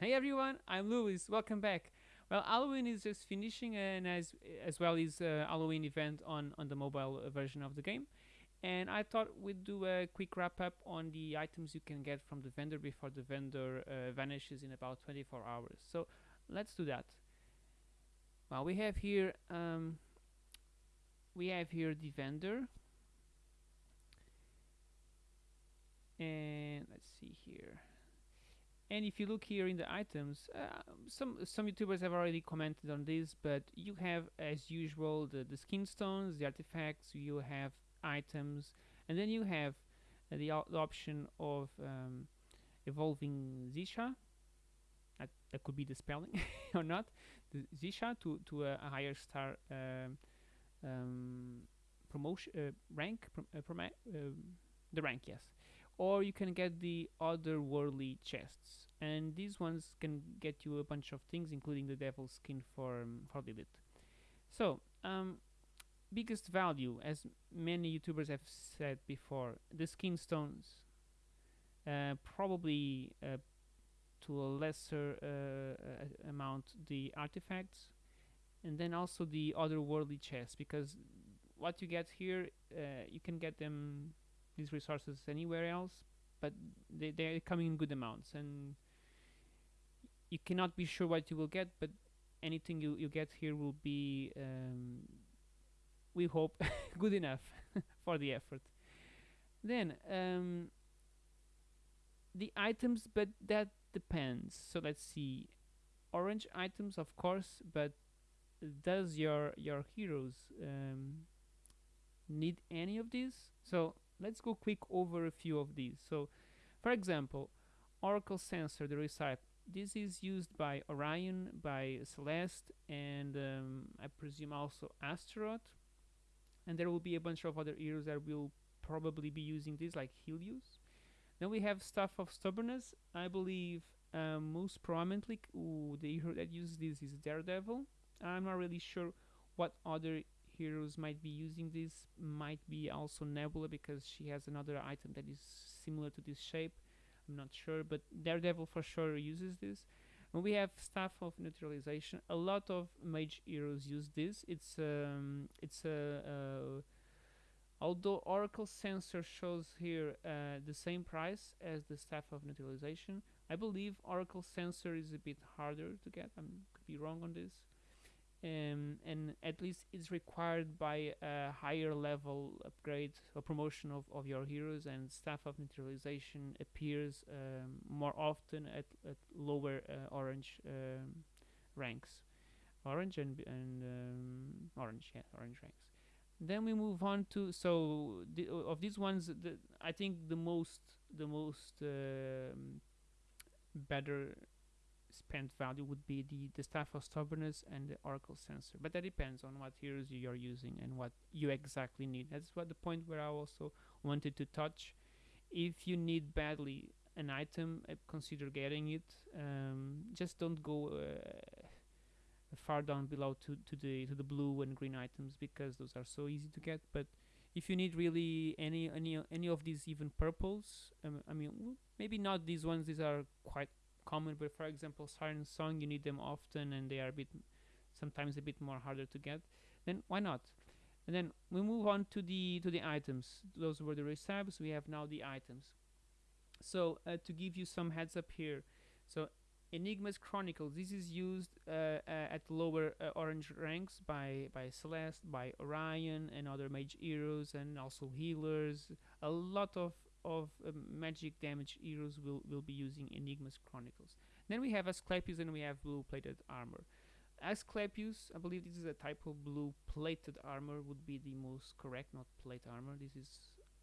Hey everyone, I'm Louis. Welcome back. Well, Halloween is just finishing, and as as well as uh, Halloween event on on the mobile uh, version of the game. And I thought we'd do a quick wrap up on the items you can get from the vendor before the vendor uh, vanishes in about 24 hours. So let's do that. Well, we have here um, we have here the vendor, and let's see here. And if you look here in the items, uh, some some YouTubers have already commented on this, but you have, as usual, the, the skin stones, the artifacts, you have items, and then you have uh, the, the, option of um, evolving Zisha. That, that could be the spelling or not. The Xisha to, to a, a higher star um, um, promotion uh, rank, prom uh, um, the rank, yes or you can get the otherworldly chests. And these ones can get you a bunch of things including the devil skin for um, for Lilith so um, biggest value as many youtubers have said before the skin stones. Uh, probably uh, to a lesser uh, amount the artifacts. And then also the otherworldly chests because what you get here uh, you can get them these resources anywhere else, but they, they're coming in good amounts and you cannot be sure what you will get, but anything you, you get here will be, um, we hope, good enough for the effort. Then, um, the items, but that depends. So let's see. Orange items, of course, but does your your heroes um, need any of these? So let's go quick over a few of these. So, for example, Oracle Sensor, the recipe. This is used by Orion, by Celeste, and um, I presume also Astaroth. And there will be a bunch of other heroes that will probably be using this, like Helios. Then we have Staff of Stubbornness. I believe um, most prominently ooh, the hero that uses this is Daredevil. I'm not really sure what other heroes might be using this might be also Nebula because she has another item that is similar to this shape. I'm not sure but Daredevil for sure uses this. And we have Staff of Neutralization. A lot of mage heroes use this. It's um, it's a, although Oracle Sensor shows here uh, the same price as the Staff of Neutralization I believe Oracle Sensor is a bit harder to get. I could be wrong on this um, and at least it's required by a higher level upgrade or promotion of, of your heroes and staff of neutralization appears um, more often at, at lower uh, orange um, ranks. Orange and, and um, orange yeah orange ranks. Then we move on to so the, of these ones the, I think the most the most um, better spent value would be the, the staff of stubbornness and the oracle sensor. But that depends on what heroes you are using and what you exactly need. That's what the point where I also wanted to touch. If you need badly an item uh, consider getting it. Um, just don't go uh, far down below to, to the to the blue and green items because those are so easy to get. But if you need really any any any of these even purples um, I mean maybe not these ones. These are quite common but for example siren song you need them often and they are a bit sometimes a bit more harder to get then why not? And then we move on to the to the items. Those were the recipes we have now the items. So uh, to give you some heads up here so Enigma's Chronicles this is used uh, uh, at lower uh, orange ranks by by Celeste by Orion and other mage heroes and also healers. A lot of of uh, magic damage heroes will, will be using Enigma's Chronicles. Then we have Asclepius and we have blue plated armor. Asclepius, I believe this is a type of blue plated armor would be the most correct, not plate armor. This is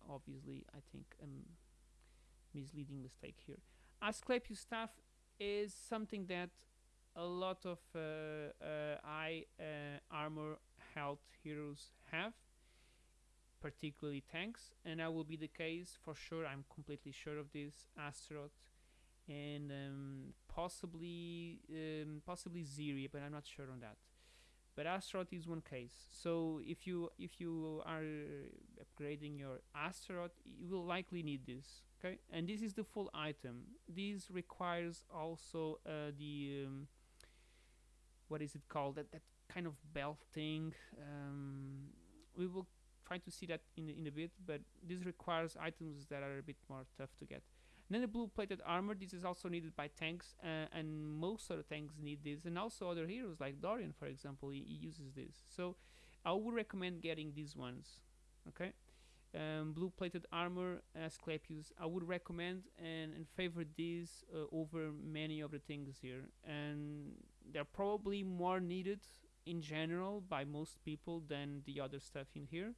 obviously, I think, a misleading mistake here. Asclepius staff is something that a lot of uh, uh, high uh, armor health heroes have particularly tanks and that will be the case for sure. I'm completely sure of this Astaroth and um, possibly um, possibly Ziri but I'm not sure on that. But Astaroth is one case. So if you if you are upgrading your Astaroth you will likely need this okay? And this is the full item. This requires also uh, the um, what is it called? That that kind of belt thing. Um, we will try to see that in in a bit but this requires items that are a bit more tough to get. And then the blue plated armor this is also needed by tanks uh, and most other tanks need this and also other heroes like Dorian for example he, he uses this. So I would recommend getting these ones okay? Um, blue plated armor Asclepius I would recommend and, and favor these uh, over many of the things here. And they're probably more needed in general by most people than the other stuff in here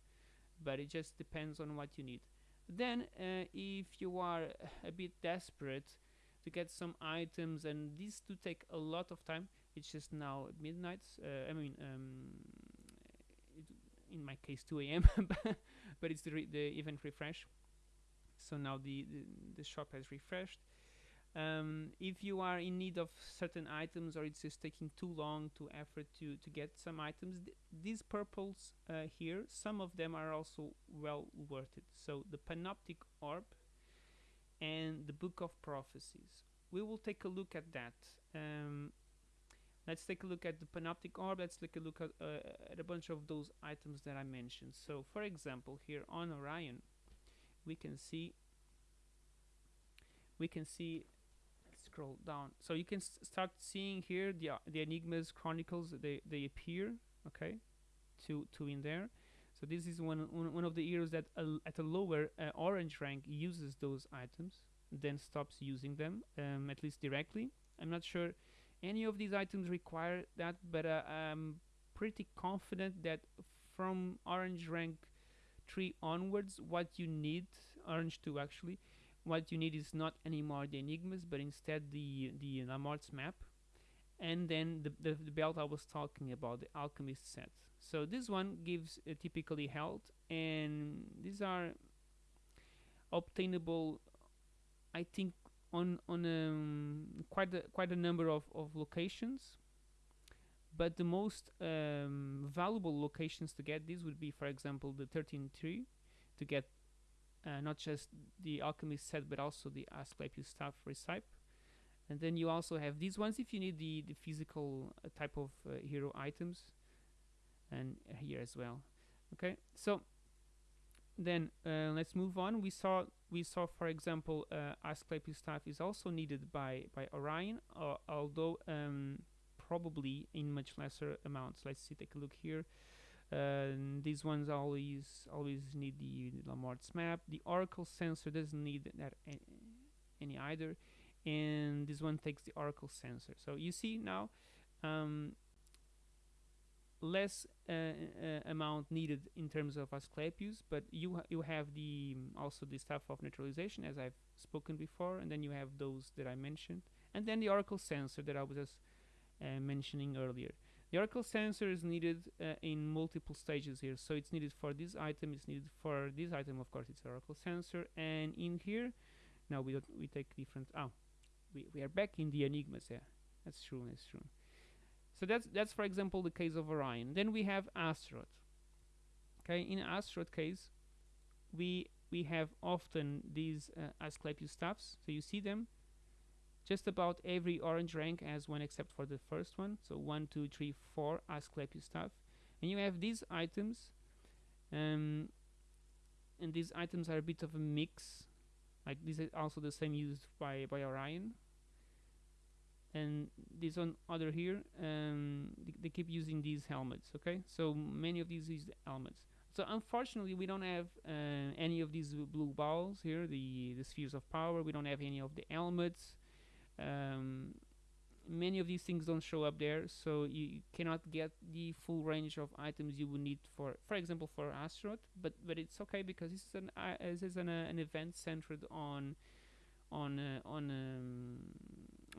but it just depends on what you need. Then uh, if you are a bit desperate to get some items and these do take a lot of time it's just now midnight uh, I mean um, in my case 2 a.m but it's the, the event refresh. So now the, the, the shop has refreshed um, if you are in need of certain items or it's just taking too long to effort to to get some items th these purples uh, here some of them are also well worth it. So the panoptic orb and the book of prophecies. We will take a look at that. Um, let's take a look at the panoptic orb. Let's take a look at, uh, at a bunch of those items that I mentioned. So for example here on Orion we can see we can see scroll down. So you can start seeing here the uh, the enigmas chronicles they they appear okay to to in there. So this is one one, of the heroes that at a lower uh, orange rank uses those items then stops using them um, at least directly. I'm not sure any of these items require that but uh, I'm pretty confident that from orange rank 3 onwards what you need orange 2 actually what you need is not anymore the enigmas but instead the the Lamort's map. And then the, the, the, belt I was talking about the alchemist set. So this one gives uh, typically health and these are obtainable I think on on um, quite a, quite a number of, of locations. But the most um, valuable locations to get these would be for example the 13 tree to get uh, not just the alchemist set but also the Asclepius staff recipe. And then you also have these ones if you need the, the physical uh, type of uh, hero items and here as well. Okay so then uh, let's move on. We saw we saw for example uh, Asclepius staff is also needed by by Orion uh, although um, probably in much lesser amounts. Let's see take a look here uh, these ones always always need the, the map. The Oracle sensor doesn't need that any either. And this one takes the Oracle sensor. So you see now um, less uh, uh, amount needed in terms of Asclepius, but you ha you have the also the stuff of neutralization as I've spoken before, and then you have those that I mentioned, and then the Oracle sensor that I was just uh, mentioning earlier. The Oracle sensor is needed uh, in multiple stages here, so it's needed for this item, it's needed for this item, of course, it's Oracle sensor, and in here, now we don't we take different. Oh, we we are back in the enigmas. Yeah, that's true. That's true. So that's that's for example the case of Orion. Then we have Astaroth. Okay, in Astaroth case, we we have often these uh, Asclepius staffs. So you see them. Just about every orange rank has one except for the first one. So one, two, three, four Asclepius stuff and you have these items. Um, and these items are a bit of a mix. Like these are also the same used by by Orion and this one other here um, they, they, keep using these helmets okay so many of these use helmets so unfortunately we don't have uh, any of these blue balls here the the spheres of power we don't have any of the helmets um, many of these things don't show up there so you cannot get the full range of items you would need for for example for Astaroth but but it's okay because this is an uh, this is an, uh, an event centered on on uh, on um,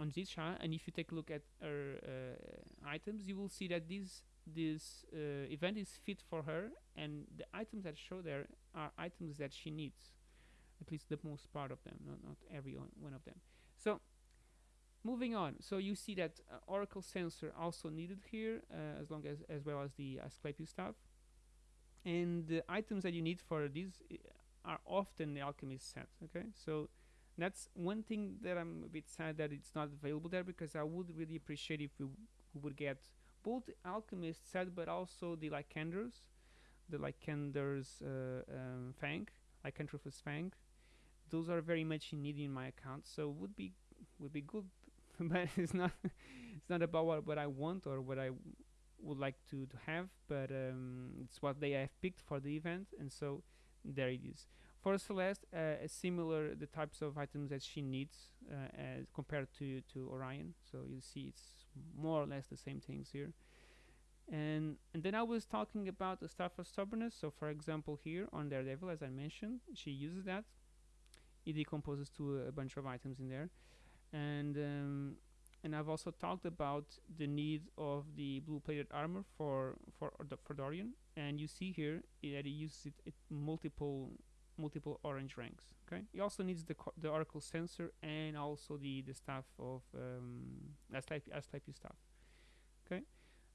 on Zisha and if you take a look at her uh, items you will see that this this uh, event is fit for her and the items that show there are items that she needs at least the most part of them not, not every one of them. So moving on. So you see that uh, oracle sensor also needed here uh, as long as as well as the Asclepius stuff. And the items that you need for these uh, are often the alchemist set okay? So That's one thing that I'm a bit sad that it's not available there because I would really appreciate if we, would get both Alchemist set but also the Lycanders, the Lycander's uh, um, Fang, Lycanthropus Fang. Those are very much in need in my account, so would be would be good, but it's not it's not about what, what I want or what I would like to, to have, but um, it's what they have picked for the event, and so there it is. For Celeste, uh, similar the types of items that she needs uh, as compared to to Orion. So you see, it's more or less the same things here. And and then I was talking about the Staff of Stubbornness. So for example, here on Daredevil, as I mentioned, she uses that. It decomposes to a bunch of items in there, and um, and I've also talked about the need of the blue-plated armor for for for Dorian. And you see here that he uses it at multiple multiple orange ranks. Okay. He also needs the the Oracle sensor and also the the staff of um, Asclepi- Asclepius staff. Okay.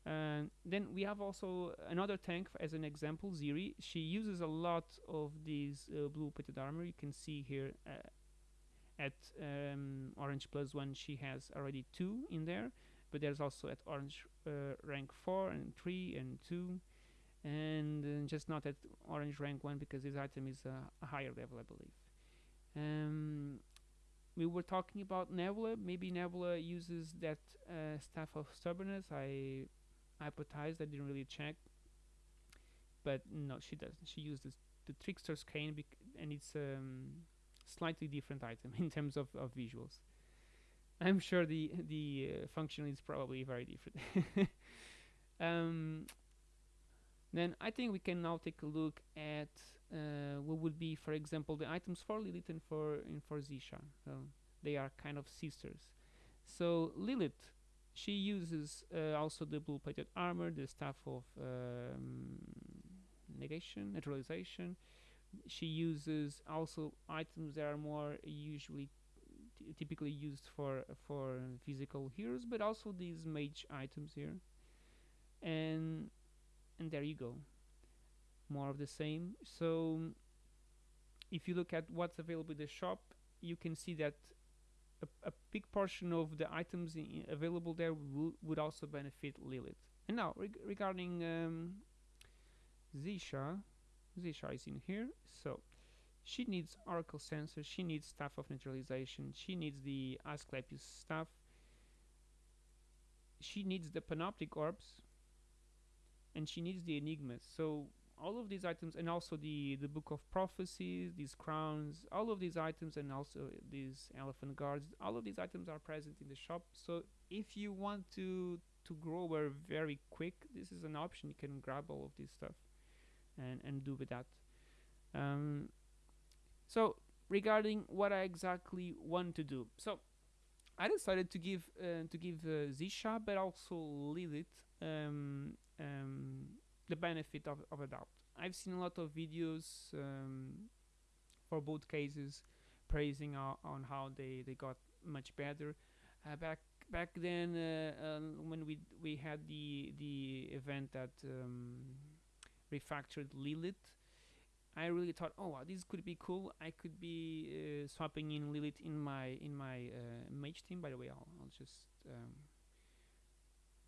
And then we have also another tank as an example, Ziri. She uses a lot of these uh, blue plated armor. You can see here uh, at um, orange plus one, she has already two in there, but there's also at orange uh, rank four and three and two, and uh, just not at orange rank one because this item is uh, a higher level, I believe. Um, we were talking about Nebula. Maybe Nebula uses that uh, staff of stubbornness. I hypothesized. I didn't really check, but no, she doesn't. She uses the trickster's cane, and it's um, slightly different item in terms of, of visuals. I'm sure the the uh, function is probably very different. um, then I think we can now take a look at uh, what would be, for example, the items for Lilith and for and for Zisha. So they are kind of sisters. So Lilith, she uses uh, also the blue-plated armor, the staff of um, negation, neutralization. She uses also items that are more usually typically used for for physical heroes, but also these mage items here. And and there you go. More of the same. So if you look at what's available in the shop you can see that a, a big portion of the items available there wou- would also benefit Lilith. And now reg- regarding um, Zisha Zisha is in here so she needs Oracle Sensor she needs stuff of Neutralization she needs the Asclepius stuff, she needs the Panoptic Orbs and she needs the enigmas. So all of these items, and also the the book of prophecies, these crowns, all of these items, and also these elephant guards, all of these items are present in the shop. So if you want to to grow very quick, this is an option. You can grab all of this stuff and and do with that. Um, so regarding what I exactly want to do, so I decided to give uh, to give uh, Zisha, but also Lilith um, um, the benefit of, of a doubt. I've seen a lot of videos um, for both cases praising o- on how they, they got much better. Uh, back back then, uh, um, when we we had the the event that um, refactored Lilith, I really thought, oh, wow, this could be cool. I could be uh, swapping in Lilith in my in my uh, mage team. By the way, I'll, I'll just um,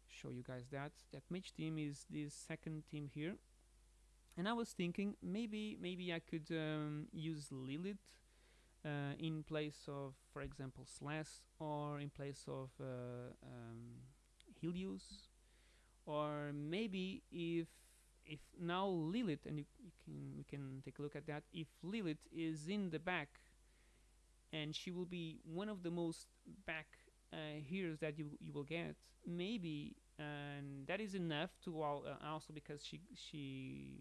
show you guys that that mage team is this second team here and I was thinking maybe maybe I could um, use Lilith uh, in place of for example Celeste or in place of uh, um, Helios or maybe if if now Lilith and you, you can we can take a look at that if Lilith is in the back and she will be one of the most back uh, heroes that you you will get maybe and that is enough to all uh, also because she she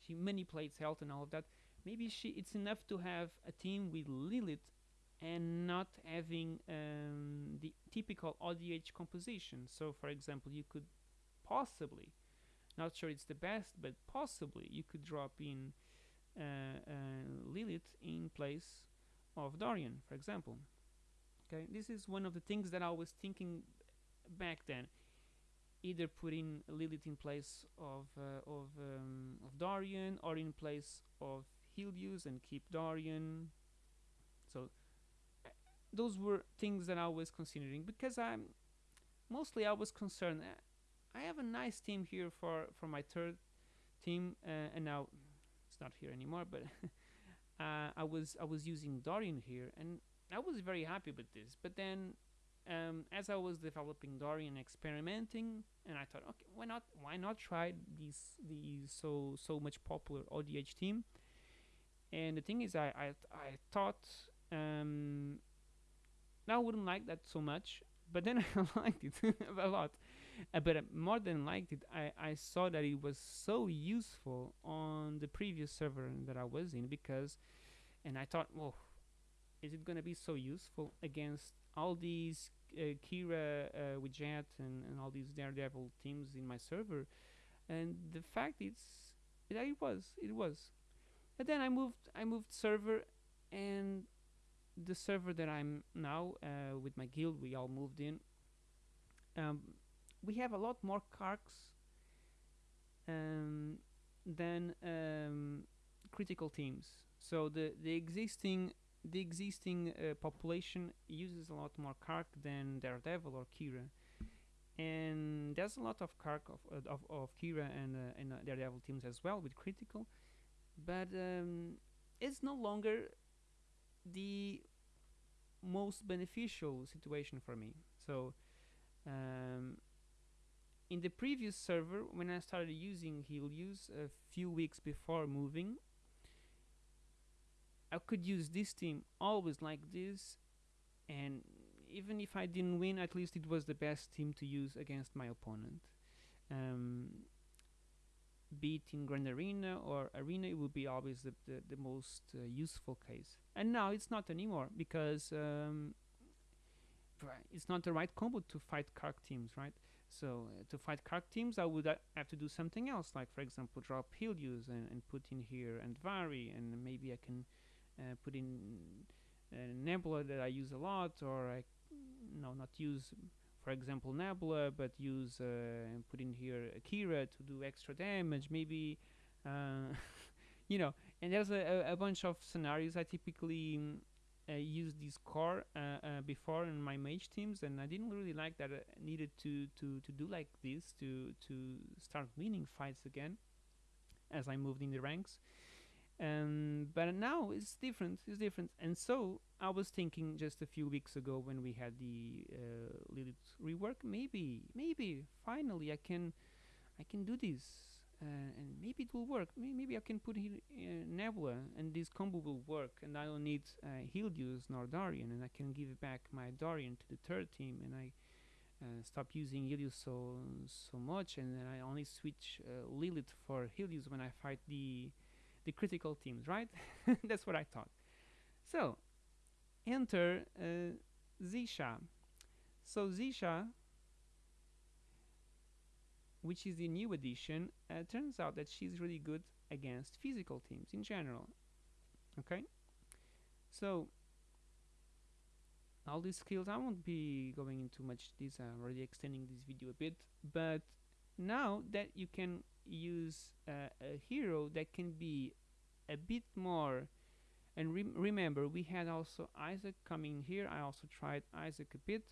she manipulates health and all of that maybe she it's enough to have a team with Lilith and not having um, the typical ODH composition. So for example you could possibly not sure it's the best but possibly you could drop in uh, uh, Lilith in place of Dorian for example okay this is one of the things that I was thinking back then either put in Lilith in place of uh, of um, of Dorian or in place of Helios and keep Dorian. So those were things that I was considering because I'm mostly I was concerned. uh, I have a nice team here for for my third team, uh, and now it's not here anymore. But uh, I was I was using Dorian here, and I was very happy with this. But then, um, as I was developing Dorian, experimenting, and I thought, okay, why not? Why not try these these so so much popular ODH team? And the thing is, I I, I thought um, I wouldn't like that so much, but then I liked it a lot. Uh, but uh, more than liked it, I, I saw that it was so useful on the previous server that I was in because, and I thought, well, is it gonna be so useful against all these uh, Kira uh, with Jet and, and all these Daredevil teams in my server? And the fact is, that it was, it was. And then I moved, I moved server, and the server that I'm now uh, with my guild, we all moved in. Um, we have a lot more carks um, than um, critical teams. So the the existing the existing uh, population uses a lot more Kark than Daredevil or Kira, and there's a lot of Kark of uh, of, of Kira and uh, and uh, Daredevil teams as well with critical, but um, it's no longer the most beneficial situation for me. So um, in the previous server, when I started using Helios a few weeks before moving, I could use this team always like this, and even if I didn't win, at least it was the best team to use against my opponent. Um, be it in Grand Arena or Arena, it would be always the, the, the most uh, useful case. And now it's not anymore because um, it's not the right combo to fight Kark teams, right? So uh, to fight Kark teams, I would uh, have to do something else, like for example, drop Helios and, and put in here Andvari, and maybe I can uh, put in uh, Nebula that I use a lot, or I no not use, for example, Nebula, but use uh, and put in here Akira to do extra damage, maybe. Uh, you know, and there's a, a, a bunch of scenarios I typically uh, used this core uh, uh, before in my mage teams, and I didn't really like that. I needed to to to do like this to to start winning fights again as I moved in the ranks. Um, but now it's different. It's different, and so I was thinking just a few weeks ago when we had the uh, rework, maybe, maybe finally I can, I can do this uh, and maybe it will work. May- Maybe I can put here uh, Nebula, and this combo will work, and I don't need uh, Helios nor Dorian, and I can give back my Dorian to the third team, and I uh, stop using Helios so so much, and then I only switch uh, Lilith for Helios when I fight the the critical teams, right? That's what I thought. So enter uh, Zisha. So Zisha which is the new addition, uh, turns out that she's really good against physical teams in general. Okay, so all these skills, I won't be going into much this. I'm already extending this video a bit, but now that you can use uh, a hero that can be a bit more. And rem remember, we had also Isaac coming here. I also tried Isaac a bit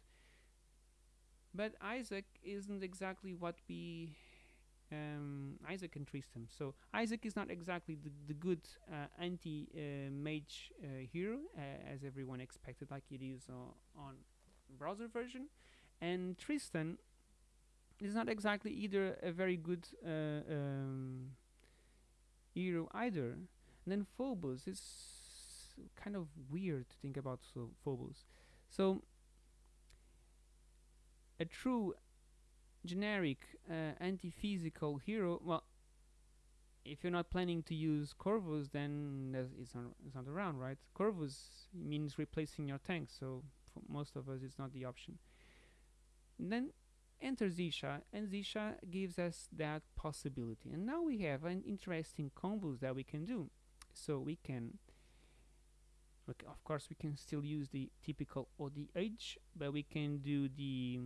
but Isaac isn't exactly what we um, Isaac and Tristan. So Isaac is not exactly the, the good uh, anti uh, mage uh, hero as everyone expected, like it is on browser version, and Tristan is not exactly either a very good uh, um, hero either. And then Phobos is kind of weird to think about so Phobos. So a true generic uh, anti-physical hero well if you're not planning to use Corvus then it's not, it's not around right? Corvus means replacing your tank so for most of us it's not the option. And then enter Zisha and Zisha gives us that possibility. And now we have an interesting combos that we can do. So we can of course we can still use the typical ODH but we can do the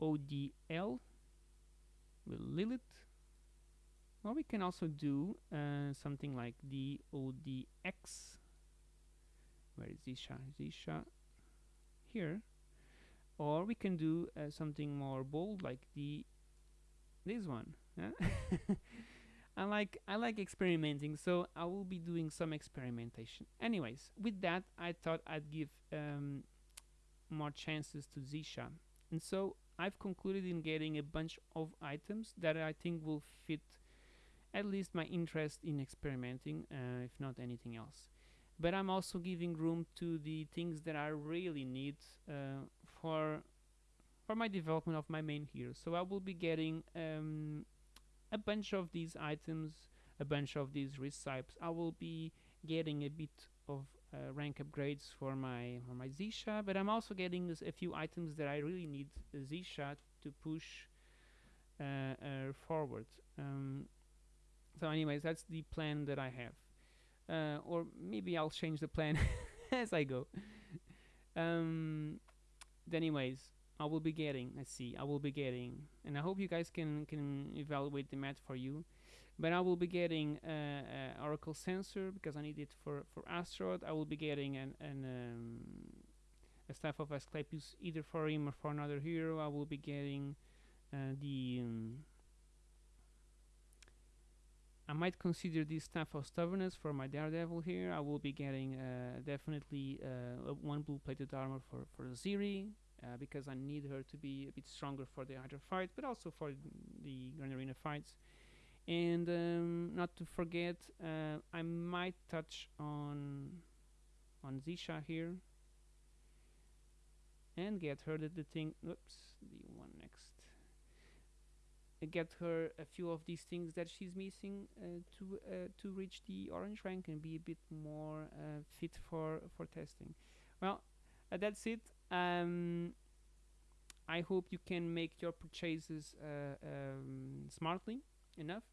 ODL with Lilith. Or we can also do uh, something like the ODX where is Zisha? Zisha here. Or we can do uh, something more bold like the this one yeah? I like I like experimenting so I will be doing some experimentation. Anyways with that I thought I'd give um, more chances to Zisha. And so I've concluded in getting a bunch of items that I think will fit at least my interest in experimenting uh, if not anything else. But I'm also giving room to the things that I really need uh, for for my development of my main hero. So I will be getting um, a bunch of these items a bunch of these recipes I will be getting a bit of uh, rank upgrades for my for my Zisha but I'm also getting a few items that I really need Zisha to push uh, uh, forward. Um, so anyways that's the plan that I have. Uh, or maybe I'll change the plan as I go. Um, anyways I will be getting let's see I will be getting and I hope you guys can can evaluate the math for you but I will be getting uh, uh, Oracle sensor because I need it for for Astaroth I will be getting an, an um, a staff of Asclepius either for him or for another hero. I will be getting uh, the um, I might consider this staff of stubbornness for my daredevil here. I will be getting uh, definitely uh, one blue plated armor for for Ziri uh, because I need her to be a bit stronger for the Hydra fight, but also for the Grand Arena fights. And um, not to forget, uh, I might touch on on Zisha here and get her the, the thing. Oops, the one next. Get her a few of these things that she's missing uh, to uh, to reach the orange rank and be a bit more uh, fit for for testing. Well, uh, that's it um, I hope you can make your purchases um, smartly enough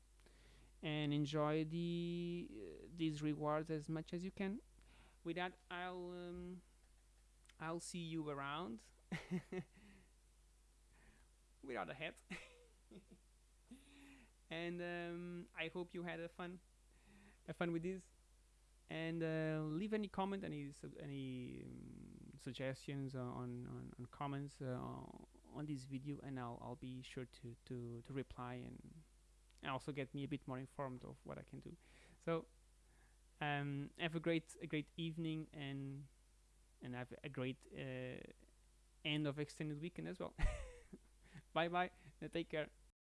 and enjoy the uh, these rewards as much as you can. With that, I'll um, I'll see you around without a hat. and um, I hope you had a fun, a fun with this. And uh, leave any comment, any any um, suggestions on, on, on comments uh, on this video and I'll, I'll be sure to, to, to reply and also get me a bit more informed of what I can do. So um, have a great a great evening and and have a great uh, end of extended weekend as well. bye bye. Take care.